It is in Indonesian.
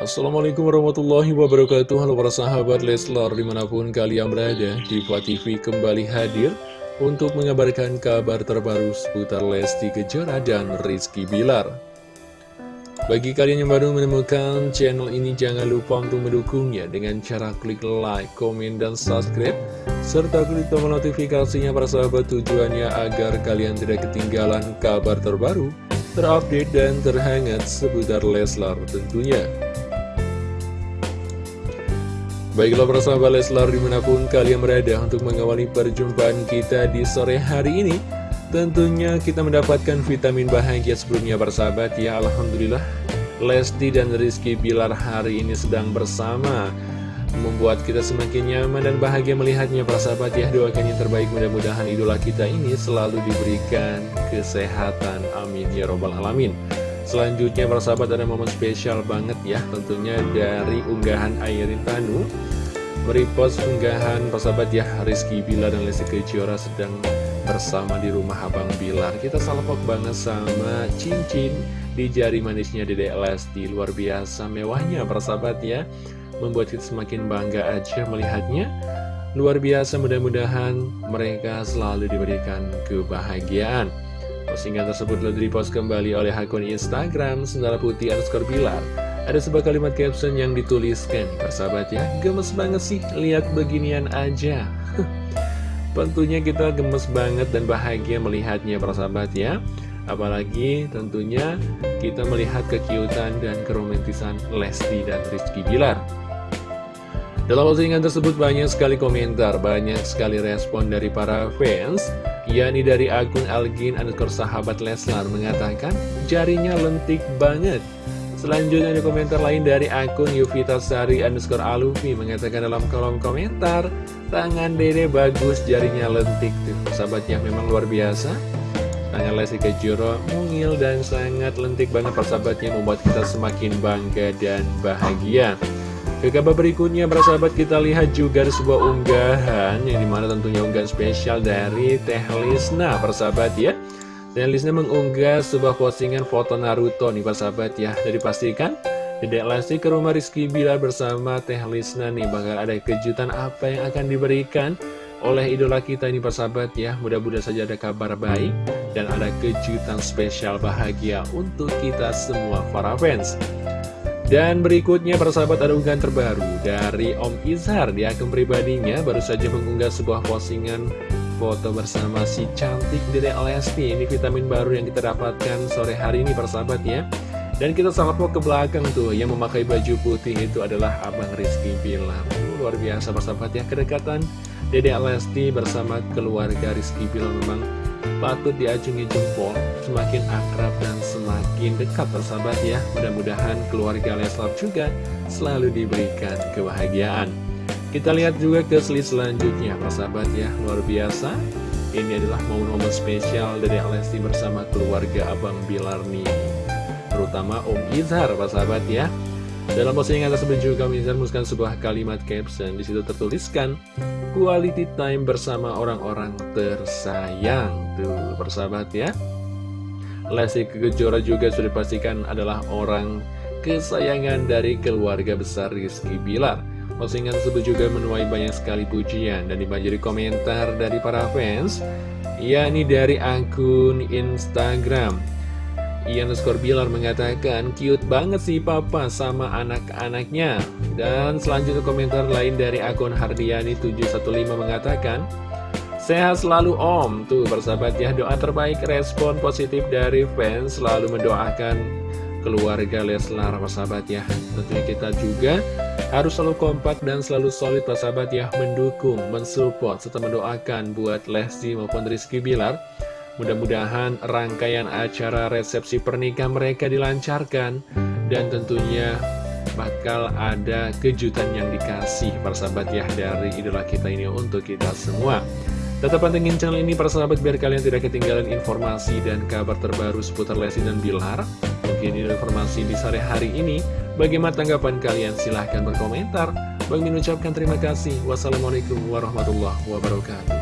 Assalamualaikum warahmatullahi wabarakatuh Halo para sahabat Leslar di mana pun kalian berada Diva TV kembali hadir Untuk mengabarkan kabar terbaru seputar Lesti Kejora dan Rizky Bilar Bagi kalian yang baru menemukan channel ini Jangan lupa untuk mendukungnya Dengan cara klik like, komen, dan subscribe Serta klik tombol notifikasinya para sahabat Tujuannya agar kalian tidak ketinggalan kabar terbaru terupdate dan terhangat seputar Leslar tentunya. Baiklah sahabat Leslar di mana pun kalian berada untuk mengawali perjumpaan kita di sore hari ini. Tentunya kita mendapatkan vitamin bahagia sebelumnya para sahabat ya Alhamdulillah Lesti dan Rizky Bilar hari ini sedang bersama Membuat kita semakin nyaman dan bahagia melihatnya para sahabat ya Doakan yang terbaik. Mudah-mudahan idola kita ini selalu diberikan kesehatan. Amin ya robbal alamin Selanjutnya para sahabat ada momen spesial banget ya Tentunya dari unggahan Airin Tanu. Merepost unggahan para sahabat ya. Rizky Bilar dan Lesti Kejora sedang bersama di rumah Abang Bilar. Kita salpok banget sama cincin di jari manisnya Dede Lesti. Luar biasa mewahnya para sahabat ya. Membuat kita semakin bangga aja melihatnya. Luar biasa mudah-mudahan mereka selalu diberikan kebahagiaan Postingan tersebut telah dipost kembali oleh akun Instagram Sendara Putih underscore Bilar. Ada sebuah kalimat caption yang dituliskan Persahabat ya, gemes banget sih lihat beginian aja. Tentunya kita gemes banget dan bahagia melihatnya persahabat ya Apalagi tentunya kita melihat kekiutan dan keromantisan Lesti dan Rizky Bilar. Dalam postingan tersebut banyak sekali komentar, banyak sekali respon dari para fans yakni dari akun Algin underscore sahabat Leslar mengatakan jarinya lentik banget. Selanjutnya ada komentar lain dari akun Yuvita Sari underscore Alufi mengatakan dalam kolom komentar tangan dede bagus jarinya lentik tuh sahabatnya memang luar biasa. Tangan Lesti Kejora mungil dan sangat lentik banget persahabatnya membuat kita semakin bangga dan bahagia. Ke kabar berikutnya, para sahabat kita lihat juga ada sebuah unggahan yang di mana tentunya unggahan spesial dari Teh Lisna, para sahabat ya. Teh Lisna mengunggah sebuah postingan foto Naruto nih, para sahabat ya. Jadi pastikan Dedek Lesti ke rumah Rizky Bilar bersama Teh Lisna nih, bakal ada kejutan apa yang akan diberikan oleh idola kita ini persahabat ya Mudah-mudahan saja ada kabar baik dan ada kejutan spesial bahagia untuk kita semua para fans dan berikutnya persahabat ada unggahan terbaru dari Om Izhar di akun pribadinya. Baru saja mengunggah sebuah postingan foto bersama si cantik Dede Lesti. Ini vitamin baru yang kita dapatkan sore hari ini persahabat ya. Dan kita sangat mau ke belakang tuh. Yang memakai baju putih itu adalah Abang Rizky Bilar Luar biasa persahabat ya. Kedekatan Dede Lesti bersama keluarga Rizky Bilar memang patut diacungi jempol semakin akrab dan semakin dekat persahabat ya. Mudah-mudahan keluarga Leslar juga selalu diberikan kebahagiaan. Kita lihat juga ke slide selanjutnya persahabat ya. Luar biasa. Ini adalah momen-momen spesial dari Lesti bersama keluarga Abang Bilar nih terutama Om Izhar persahabat ya dalam postingan tersebut juga Mizar menuliskan sebuah kalimat caption di situ tertuliskan quality time bersama orang-orang tersayang tuh persahabat ya. Lesti Kejora juga sudah dipastikan adalah orang kesayangan dari keluarga besar Rizky Bilar. Postingan tersebut juga menuai banyak sekali pujian dan dibanjiri komentar dari para fans, yakni dari akun Instagram Ian Skor Bilar mengatakan, cute banget sih papa sama anak-anaknya. Dan selanjutnya komentar lain dari akun Hardiani715 mengatakan, Sehat selalu om, tuh bersahabat ya doa terbaik respon positif dari fans selalu mendoakan keluarga Leslar persahabat ya. Tentunya kita juga harus selalu kompak dan selalu solid persahabat ya Mendukung, mensupport, serta mendoakan buat Lesti maupun Rizky Bilar Mudah-mudahan rangkaian acara resepsi pernikahan mereka dilancarkan dan tentunya bakal ada kejutan yang dikasih persahabat ya dari idola kita ini untuk kita semua. Tetap pantengin channel ini persahabat biar kalian tidak ketinggalan informasi dan kabar terbaru seputar Lesti dan Bilar. Mungkin ini informasi di sore hari ini. Bagaimana tanggapan kalian? Silahkan berkomentar. Bang mengucapkan terima kasih. Wassalamualaikum warahmatullahi wabarakatuh.